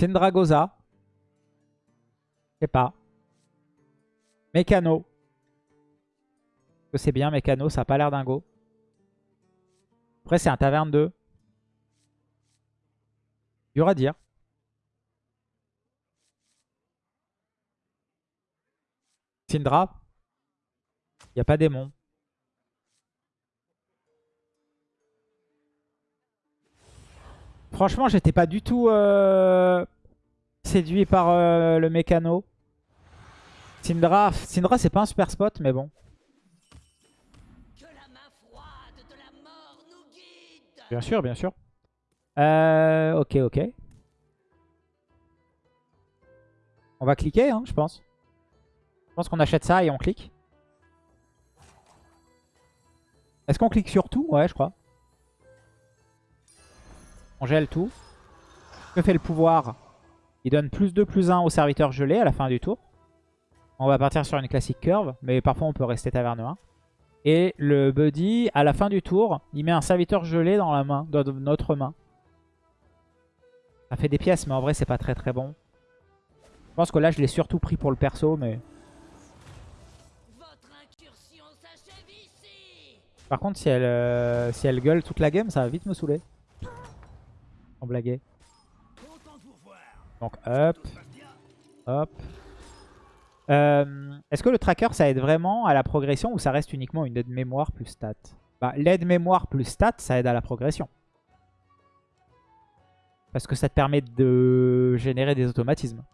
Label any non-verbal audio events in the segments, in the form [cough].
Syndragosa. Je sais pas. Mécano. Que c'est bien Mécano, ça a pas l'air dingo. Après c'est un taverne 2. Dur à dire. Syndra. Il n'y a pas démon. Franchement, j'étais pas du tout euh, séduit par euh, le mécano. Syndra, Syndra c'est pas un super spot, mais bon. Bien sûr, bien sûr. Euh, ok, ok. On va cliquer, hein, je pense. Je pense qu'on achète ça et on clique. Est-ce qu'on clique sur tout? Ouais, je crois. On gèle tout. Que fait le pouvoir? Il donne plus 2, plus 1 au serviteur gelé à la fin du tour. On va partir sur une classique curve, mais parfois on peut rester taverne 1. Et le buddy, à la fin du tour, il met un serviteur gelé dans la main, dans notre main. Ça fait des pièces, mais en vrai, c'est pas très très bon. Je pense que là, je l'ai surtout pris pour le perso, mais... Par contre, si elle, euh, si elle gueule toute la game, ça va vite me saouler. Blaguer. Donc, hop. Hop. Euh, est-ce que le tracker, ça aide vraiment à la progression ou ça reste uniquement une aide mémoire plus stat bah, L'aide mémoire plus stat, ça aide à la progression. Parce que ça te permet de générer des automatismes.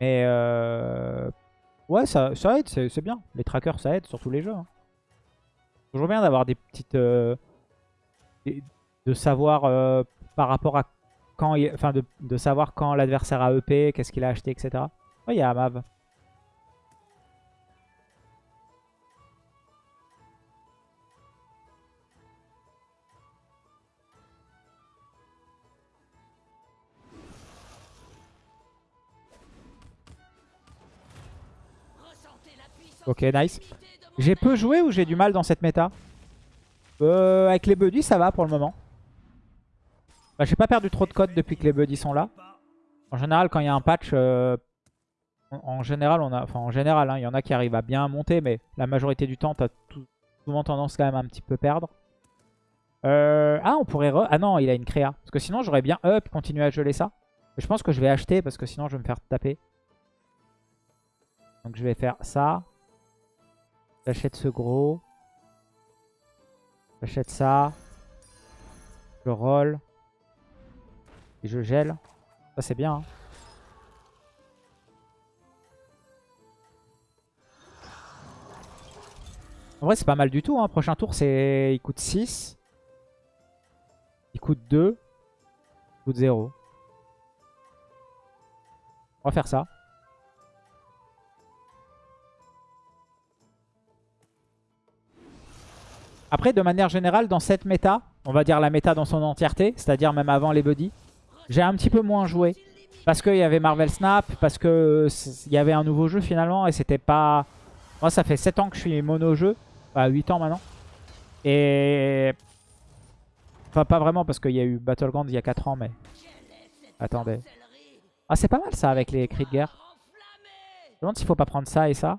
Mais euh... ouais, ça, ça aide, c'est bien. Les trackers, ça aide sur tous les jeux. Hein. Toujours bien d'avoir des petites... Euh, de savoir euh, par rapport à quand... Enfin, de, savoir quand l'adversaire a EP, qu'est-ce qu'il a acheté, etc. Ouais, il y a Amav. Ok, nice. J'ai peu joué ou j'ai du mal dans cette méta? Euh, Avec les buddies, ça va pour le moment. Bah, j'ai pas perdu trop de code depuis que les buddies sont là. En général, quand il y a un patch, euh, en, général, on a, enfin en général, hein, il y en a qui arrivent à bien monter, mais la majorité du temps, t'as souvent tendance quand même à un petit peu perdre. Euh, ah, on pourrait... Ah non, il a une créa. Parce que sinon, j'aurais bien up, continuer à geler ça. je pense que je vais acheter parce que sinon, je vais me faire taper. Donc, je vais faire ça. J'achète ce gros. J'achète ça. Je roll. Et je gèle. Ça c'est bien. Hein. En vrai c'est pas mal du tout. Hein. Prochain tour c'est il coûte 6. Il coûte 2. Il coûte 0. On va faire ça. Après, de manière générale, dans cette méta, on va dire la méta dans son entièreté, c'est-à-dire même avant les buddies, j'ai un petit peu moins joué. Parce qu'il y avait Marvel Snap, parce qu'il y avait un nouveau jeu finalement, et c'était pas... Moi, ça fait 7 ans que je suis mono-jeu, enfin 8 ans maintenant. Et... Enfin, pas vraiment, parce qu'il y a eu Battleground il y a 4 ans, mais... Attendez. Ah, c'est pas mal ça, avec les cris de guerre. Je me demande s'il faut pas prendre ça et ça.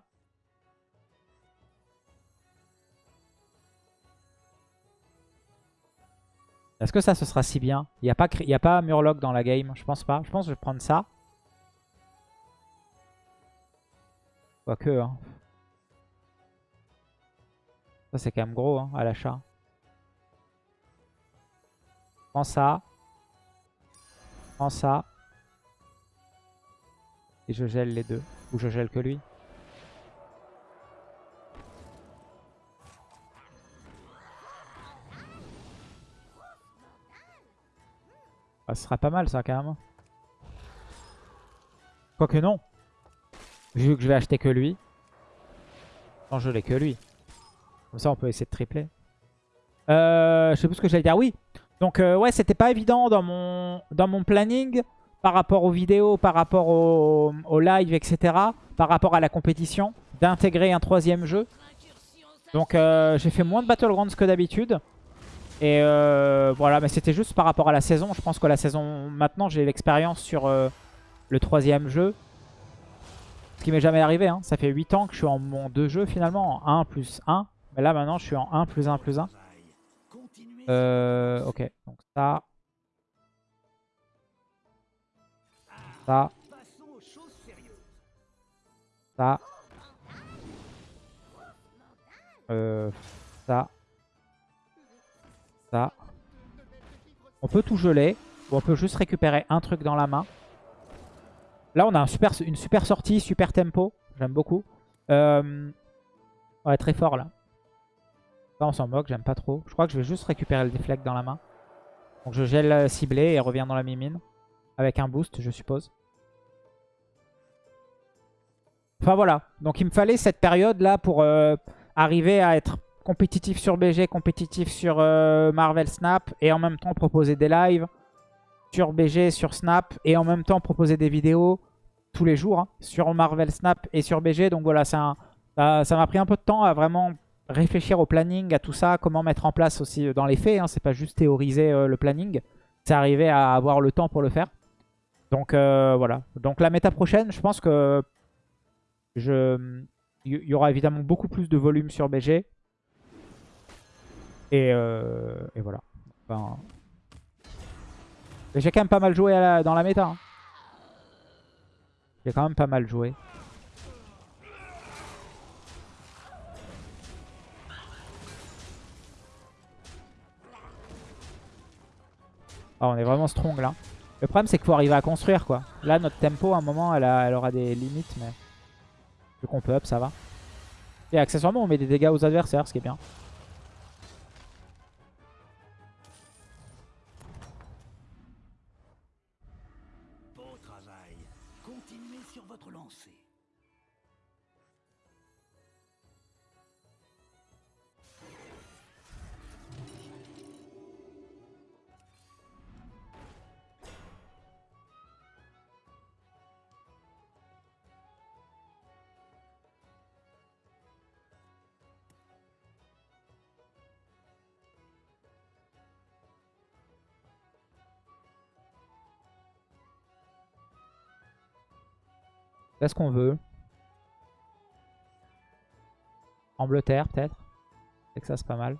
Est-ce que ça, ce sera si bien? Il n'y a, pas, a pas Murloc dans la game, je pense pas. Je pense que je vais prendre ça. Quoique, hein. Ça, c'est quand même gros hein, à l'achat. Prends ça. Prends ça. Et je gèle les deux. Ou je gèle que lui. Ah, ce sera pas mal ça quand même. Quoique non. Vu que je vais acheter que lui. Non, je l'ai que lui. Comme ça, on peut essayer de tripler. Euh, je sais plus ce que j'allais dire. Oui. Donc, euh, ouais, c'était pas évident dans mon, dans mon planning par rapport aux vidéos, par rapport au, au live, etc. Par rapport à la compétition, d'intégrer un troisième jeu. Donc, euh, j'ai fait moins de Battlegrounds que d'habitude. Et euh, voilà, mais c'était juste par rapport à la saison. Je pense que la saison... Maintenant, j'ai l'expérience sur euh, le troisième jeu. Ce qui m'est jamais arrivé. Hein. Ça fait 8 ans que je suis en mon deux jeux finalement, en 1 plus 1. Mais là, maintenant, je suis en 1 plus 1 plus 1. Euh, ok, donc ça... Ça... Ça... Euh, ça. On peut tout geler. Ou on peut juste récupérer un truc dans la main. Là, on a une super sortie, super tempo. J'aime beaucoup. Euh... Ouais, très fort là. On s'en moque, j'aime pas trop. Je crois que je vais juste récupérer le deflect dans la main. Donc je gèle ciblé et reviens dans la mimine. Avec un boost, je suppose. Enfin voilà. Donc il me fallait cette période là pour euh, arriver à être compétitif sur BG, compétitif sur euh, Marvel Snap et en même temps proposer des lives sur BG, sur Snap et en même temps proposer des vidéos tous les jours hein, sur Marvel Snap et sur BG. Donc voilà, ça m'a pris un peu de temps à vraiment réfléchir au planning, à tout ça, comment mettre en place aussi euh, dans les faits. Hein, C'est pas juste théoriser euh, le planning, c'est arriver à avoir le temps pour le faire. Donc voilà. Donc la méta prochaine, je pense que je il y aura évidemment beaucoup plus de volume sur BG. Et, euh, voilà. J'ai quand même pas mal joué dans la méta. Hein. J'ai quand même pas mal joué. Ah, on est vraiment strong là. Le problème c'est qu'il faut arriver à construire quoi. Là notre tempo à un moment elle, elle aura des limites mais... Vu qu'on peut up, ça va. Et accessoirement, on met des dégâts aux adversaires, ce qui est bien. Qu'est-ce qu'on veut Angleterre, peut-être C'est que ça, c'est pas mal.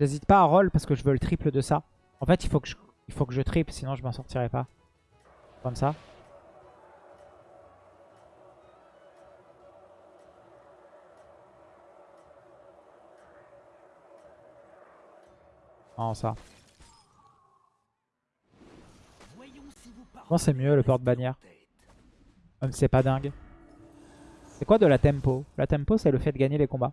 J'hésite pas à roll parce que je veux le triple de ça. En fait, il faut que je, il faut que je triple, sinon je m'en sortirai pas. Comme ça. Non, ça. Bon, c'est mieux le porte-bannière. Même si c'est pas dingue. C'est quoi de la tempo? La tempo, c'est le fait de gagner les combats.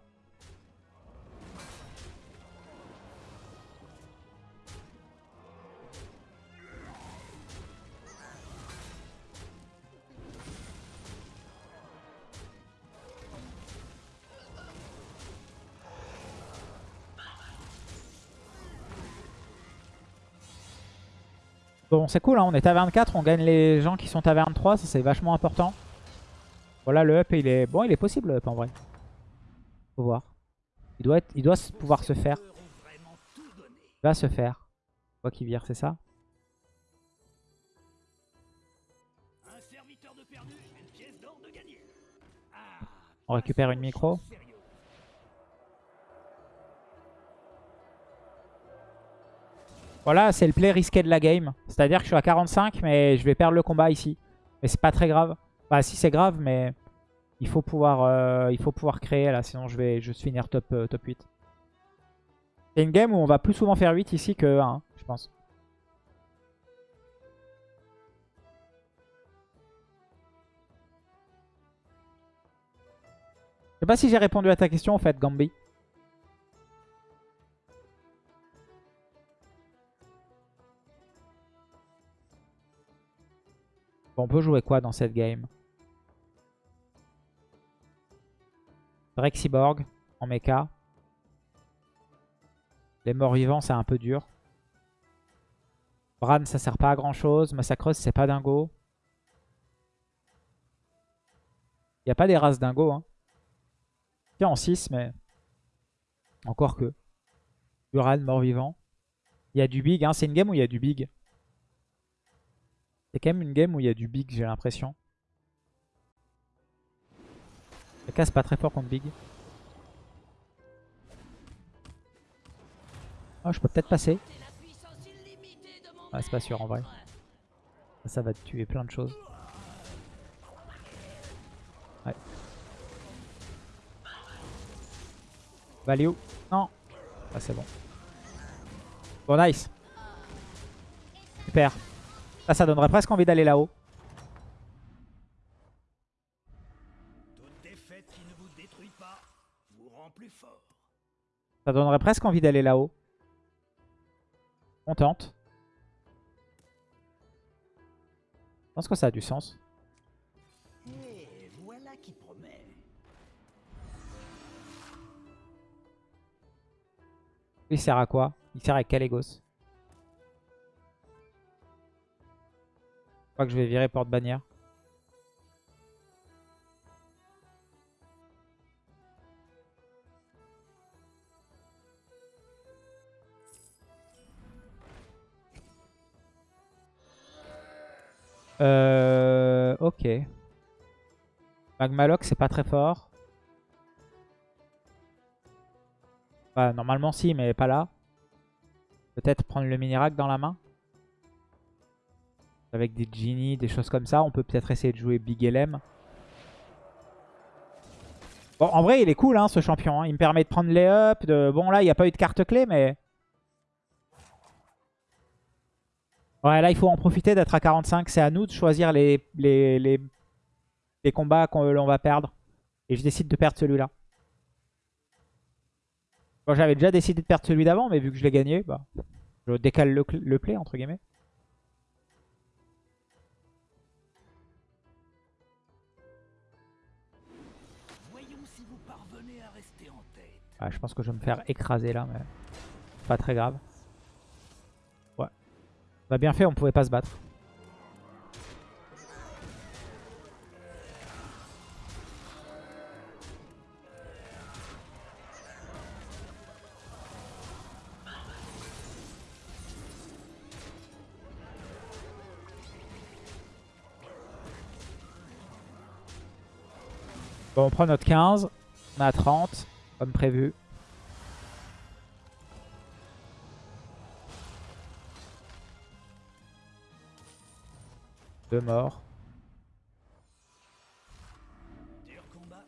C'est cool, hein. on est taverne 4, on gagne les gens qui sont taverne 3, ça c'est vachement important. Voilà, le up, il est bon, il est possible le up en vrai. Faut voir. Il doit, être... il doit pouvoir se faire. Il va se faire. Quoi qu'il vire, c'est ça? On récupère une micro. Voilà, c'est le play risqué de la game. C'est-à-dire que je suis à 45, mais je vais perdre le combat ici. Mais c'est pas très grave. Bah si, c'est grave, mais il faut pouvoir, euh, il faut pouvoir créer là, sinon je vais juste finir top, euh, top 8. C'est une game où on va plus souvent faire 8 ici que 1, je pense. Je sais pas si j'ai répondu à ta question en fait, Gambi. On peut jouer quoi dans cette game? Drexiborg en mecha. Les morts vivants, c'est un peu dur. Bran, ça sert pas à grand chose. Massacreuse, c'est pas dingo. Il a pas des races dingo. Hein. Tiens, en 6, mais encore que. Duran, mort-vivant. Il y a du big. Hein. C'est une game où il y a du big. C'est quand même une game où il y a du big, j'ai l'impression. Le casse pas très fort contre big. Oh, je peux peut-être passer. Ah, c'est pas sûr en vrai. Ça va tuer plein de choses. Ouais. Value. Non. Ah, c'est bon. Bon, nice. Super. Ça, ça donnerait presque envie d'aller là-haut. Ça donnerait presque envie d'aller là-haut. On tente. Je pense que ça a du sens. Il sert à quoi? Il sert avec Kalégos. Crois que je vais virer porte-bannière. Euh, ok. Magmaloc, c'est pas très fort. Bah, normalement, si, mais pas là. Peut-être prendre le Minirac dans la main. Avec des Genie, des choses comme ça. On peut peut-être essayer de jouer Big LM. Bon, en vrai, il est cool, hein, ce champion. Hein. Il me permet de prendre les up. De... Bon, là, il n'y a pas eu de carte clé, mais... Ouais, là, il faut en profiter d'être à 45. C'est à nous de choisir les, les, les, combats qu'on va perdre. Et je décide de perdre celui-là. J'avais déjà décidé de perdre celui d'avant, mais vu que je l'ai gagné, bah, je décale le, le play, entre guillemets. Je pense que je vais me faire écraser là, mais pas très grave. On a bien fait, on pouvait pas se battre. Bon, on prend notre 15. On a 30, comme prévu. Deux morts. Dur combat.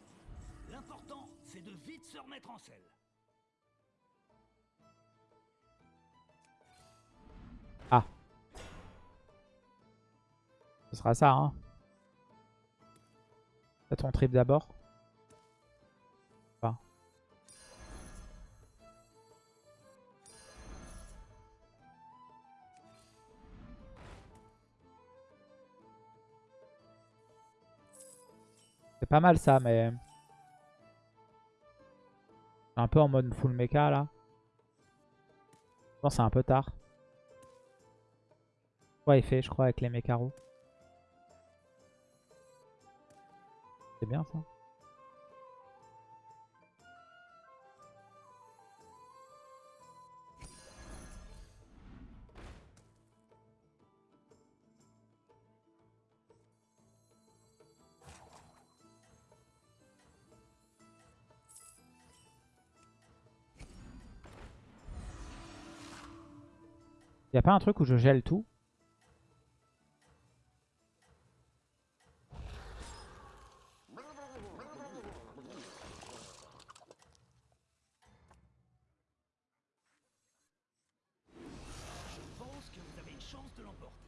L'important, c'est de vite se remettre en selle. Ah. Ce sera ça, hein. Fais ton trip d'abord. C'est pas mal ça, mais... Un peu en mode full mecha là. Je pense c'est un peu tard. Ouais, il fait, je crois, avec les mécaros. C'est bien ça. Y'a pas un truc où je gèle tout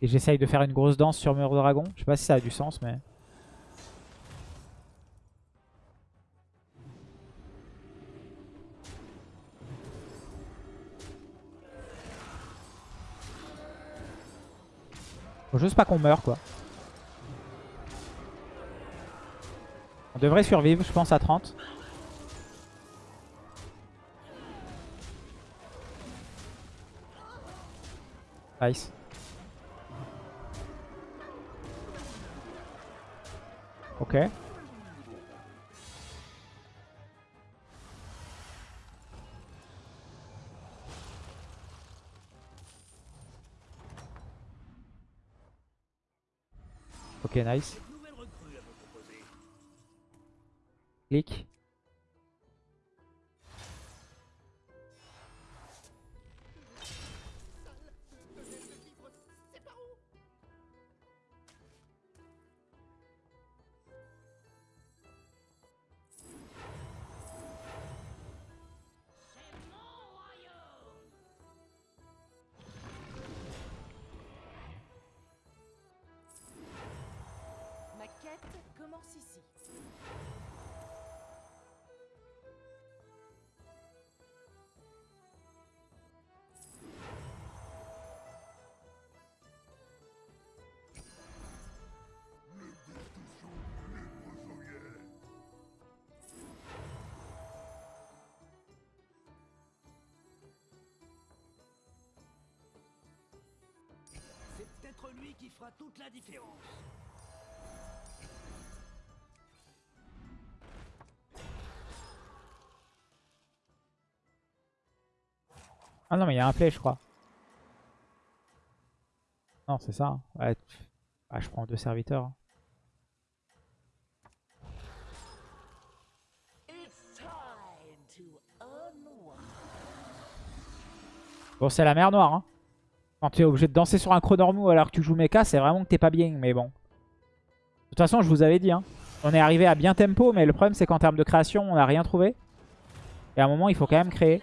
Et j'essaye de faire une grosse danse sur Mur Dragon. Je sais pas si ça a du sens, mais... Juste pas qu'on meure quoi. On devrait survivre, je pense, à 30. Nice. Ok. Nice. Clic. Commence ici. C'est peut-être lui qui fera toute la différence. Ah non, mais il y a un play, je crois. Non, c'est ça. hein. Ouais, ah, je prends deux serviteurs. hein. Bon, c'est la mer noire. Hein. Quand tu es obligé de danser sur un chronormou alors que tu joues mecha, c'est vraiment que t'es pas bien. Mais bon. De toute façon, je vous avais dit. Hein. On est arrivé à bien tempo, mais le problème, c'est qu'en termes de création, on n'a rien trouvé. Et à un moment, il faut quand même créer.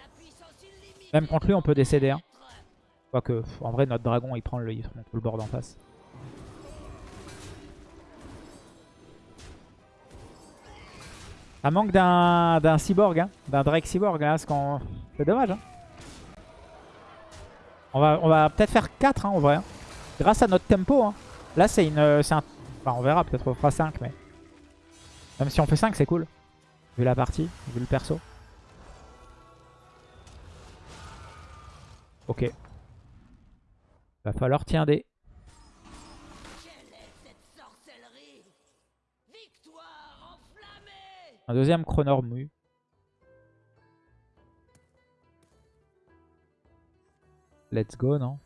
Même contre lui, on peut décéder. Hein. Quoique, en vrai, notre dragon, il prend le, board en face. Ça manque d'un cyborg, hein, d'un Drake cyborg. Qu'on- C'est dommage. Hein. On va, on va peut-être faire 4 hein, en vrai. hein. Grâce à notre tempo. hein. Là, c'est une. un... Enfin, on verra, peut-être on fera 5, mais. Même si on fait 5, c'est cool. Vu la partie, vu le perso. Ok. Va falloir tiens des. Un deuxième chronormu. Let's go, non?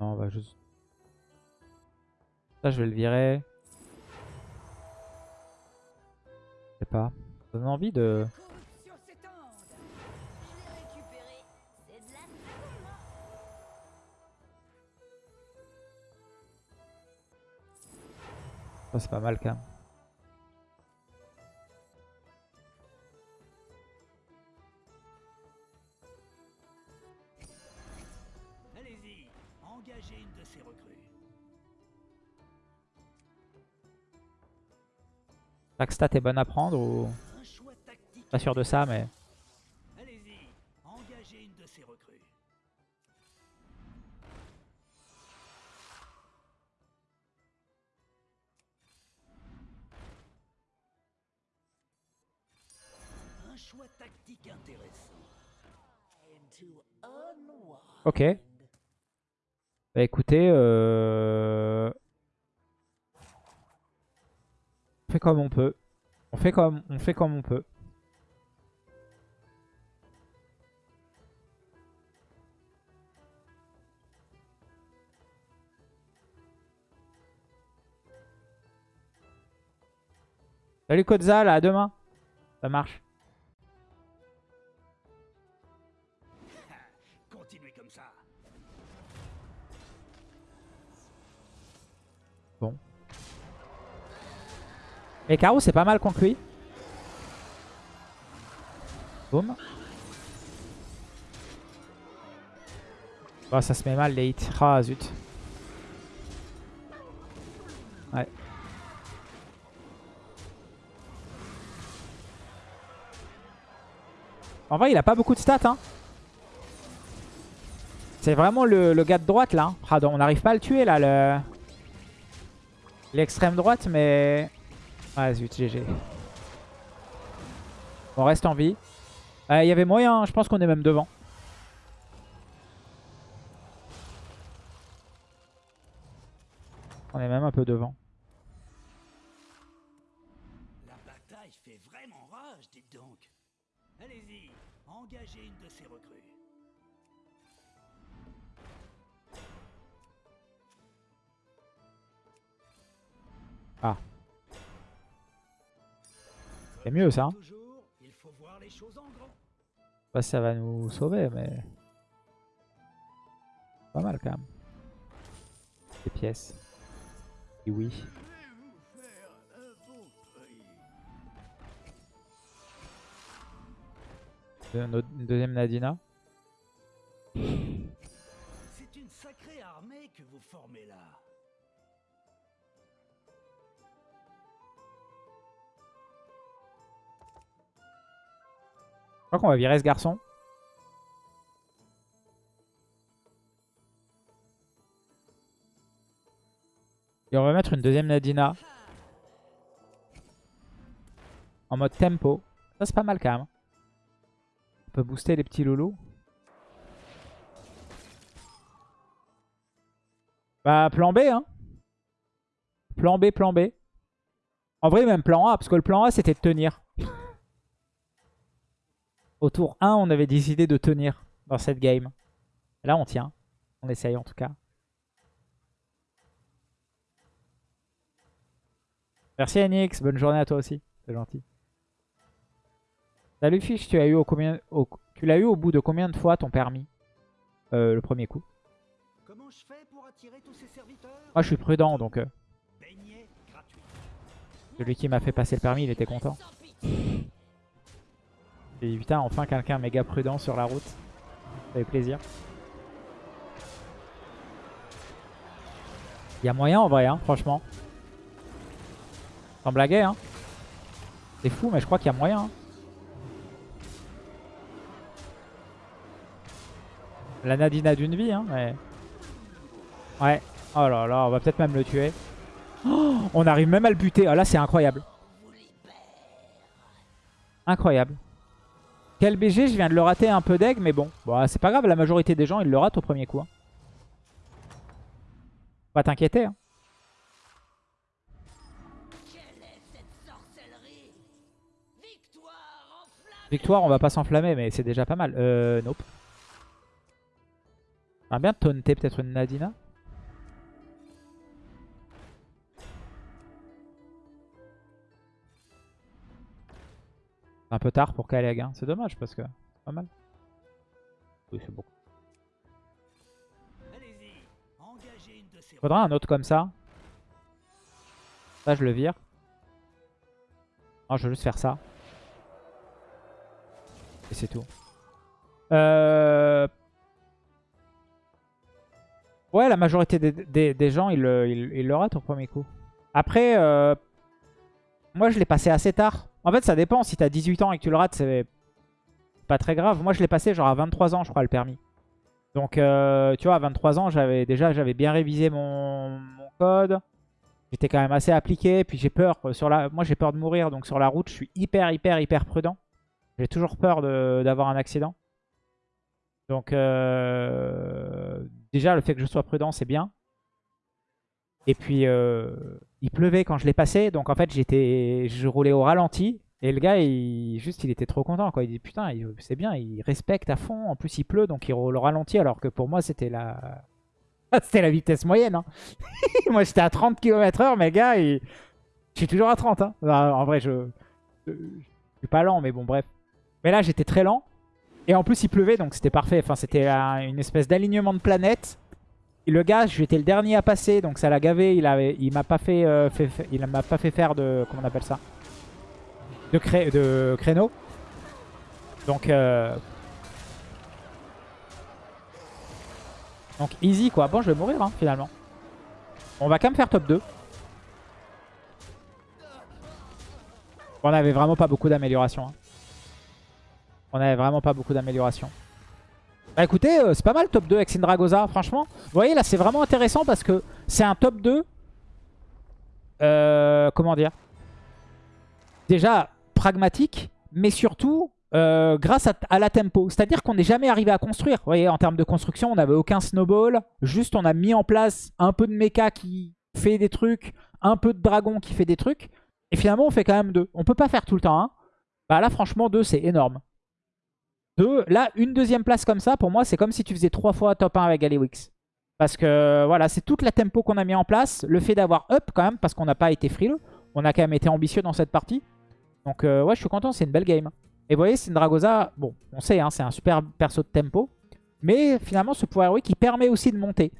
Non, on va juste... Ça, je vais le virer. Sais pas. Ça donne envie de... Ça, c'est pas mal quand même. Chaque stat est bonne à prendre ou... Pas sûr de ça, mais... Allez-y, engagez une de ces recrues. Un choix tactique intéressant. Time to unwind. Ok. Bah écoutez, euh... fait comme on peut. On fait comme on fait comme on peut. Salut Kotzal, à demain. Ça marche. Et Caro, c'est pas mal contre lui. Boum. Oh, ça se met mal les hits. Ah, zut. Ouais. En vrai, il a pas beaucoup de stats. Hein. C'est vraiment le, le gars de droite là. hein. On n'arrive pas à le tuer là. le L'extrême droite, mais... Ah zut, GG. On reste en vie. Il y avait moyen, hein, je pense qu'on est même devant. On est même un peu devant. La bataille fait vraiment rage, dites donc. Allez-y, engagez une de ces recrues. C'est mieux ça. hein. Pas si ça va nous sauver, mais... Pas mal quand même. Des pièces. Et oui. Notre- Une deuxième Nadina. C'est une sacrée armée que vous formez là. Je crois qu'on va virer ce garçon. Et on va mettre une deuxième Nadina. En mode tempo. Ça c'est pas mal quand même. On peut booster les petits loulous. Bah plan B hein. Plan B, plan B. En vrai même plan A, parce que le plan A c'était de tenir. Au tour 1, on avait décidé de tenir dans cette game. Et là, on tient. On essaye en tout cas. Merci Enix, bonne journée à toi aussi. C'est gentil. Salut Fiche, tu as eu au combien au- tu l'as eu au bout de combien de fois ton permis Euh, Le premier coup? Comment je fais pour attirer tous ces serviteurs? Moi je suis prudent donc euh, celui qui m'a fait passer le permis il était content. J'ai dit putain enfin quelqu'un méga prudent sur la route. Ça fait plaisir. Il y a moyen en vrai hein, franchement. Sans blaguer hein. C'est fou mais je crois qu'il y a moyen. hein. La Nadina d'une vie hein mais... Ouais. Oh là là, on va peut-être même le tuer. Oh, on arrive même à le buter. Ah là c'est incroyable. Incroyable. Quel BG, je viens de le rater un peu d'egg, mais bon. Bon, c'est pas grave, la majorité des gens, ils le ratent au premier coup. hein. Pas t'inquiéter. hein. Victoire on va pas s'enflammer, mais c'est déjà pas mal. Euh, nope. J'aimerais bien taunter peut-être une Nadina? Un peu tard pour Kaleg, hein. c'est dommage parce que c'est pas mal. Oui, c'est beaucoup. Allez-y, engagez une de ces Faudra un autre comme ça. Ça, je le vire. Non, je veux juste faire ça. Et c'est tout. Euh... Ouais, la majorité des, des- des gens, ils le, ils- ils le ratent au premier coup. Après, euh, moi, je l'ai passé assez tard. En fait, ça dépend. Si t'as 18 ans et que tu le rates, c'est pas très grave. Moi, je l'ai passé genre à 23 ans, je crois, le permis. Donc, euh, tu vois, à 23 ans, j'avais déjà bien révisé mon, code. J'étais quand même assez appliqué. Puis j'ai peur. euh, Moi, j'ai peur de mourir. Donc, sur la route, je suis hyper, hyper, hyper prudent. J'ai toujours peur d'avoir un accident. Donc, euh, déjà, le fait que je sois prudent, c'est bien. Et puis, euh, il pleuvait quand je l'ai passé. Donc, en fait, j'étais, je roulais au ralenti. Et le gars, il, juste, il était trop content. Quoi. Il dit, putain, c'est bien, il respecte à fond. En plus, il pleut, donc il roule au ralenti. Alors que pour moi, c'était la... [laughs] c'était la vitesse moyenne. hein. [laughs] moi, j'étais à 30 km h mais le gars, je suis toujours à 30. hein. En vrai, je... je suis pas lent, mais bon, bref. Mais là, j'étais très lent. Et en plus, il pleuvait, donc c'était parfait. Enfin, c'était un- une espèce d'alignement de planètes. Le gars, j'étais le dernier à passer, donc ça l'a gavé. Il avait, il m'a pas fait, euh, m'a pas fait faire de, comment on appelle ça, de créneau. Donc, euh, donc easy quoi. Bon, je vais mourir hein, finalement. On va quand même faire top 2. On avait vraiment pas beaucoup d'amélioration. hein. On avait vraiment pas beaucoup d'amélioration. Bah écoutez, euh, c'est pas mal top 2 avec Syndragoza, franchement. Vous voyez là, c'est vraiment intéressant parce que c'est un top 2. euh, comment dire Déjà pragmatique, mais surtout euh, grâce à, la tempo. C'est-à-dire qu'on n'est jamais arrivé à construire. Vous voyez, en termes de construction, on n'avait aucun snowball. Juste, on a mis en place un peu de mecha qui fait des trucs, un peu de dragon qui fait des trucs. Et finalement, on fait quand même 2. On peut pas faire tout le temps 1. Bah là, franchement, 2, c'est énorme. 2, là, une deuxième place comme ça, pour moi, c'est comme si tu faisais 3 fois top 1 avec Galliwix. Parce que voilà, c'est toute la tempo qu'on a mis en place. Le fait d'avoir up quand même, parce qu'on n'a pas été frileux. On a quand même été ambitieux dans cette partie. Donc euh, ouais, je suis content, c'est une belle game. Et vous voyez, c'est une Dragosa, bon, on sait, hein, c'est un super perso de tempo. Mais finalement, ce pouvoir héroïque, il permet aussi de monter.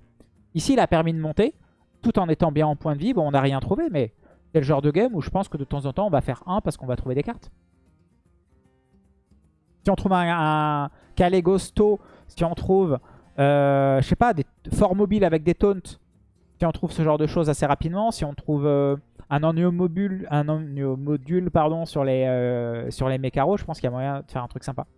Ici, il a permis de monter, tout en étant bien en point de vie. Bon, on n'a rien trouvé, mais c'est le genre de game où je pense que de temps en temps, on va faire 1 parce qu'on va trouver des cartes. Si on trouve un, un Calegosto, si on trouve, euh, je sais pas, des forts mobiles avec des taunts, si on trouve ce genre de choses assez rapidement, si on trouve euh, un ennio-module, pardon, sur les, euh, les je pense qu'il y a moyen de faire un truc sympa.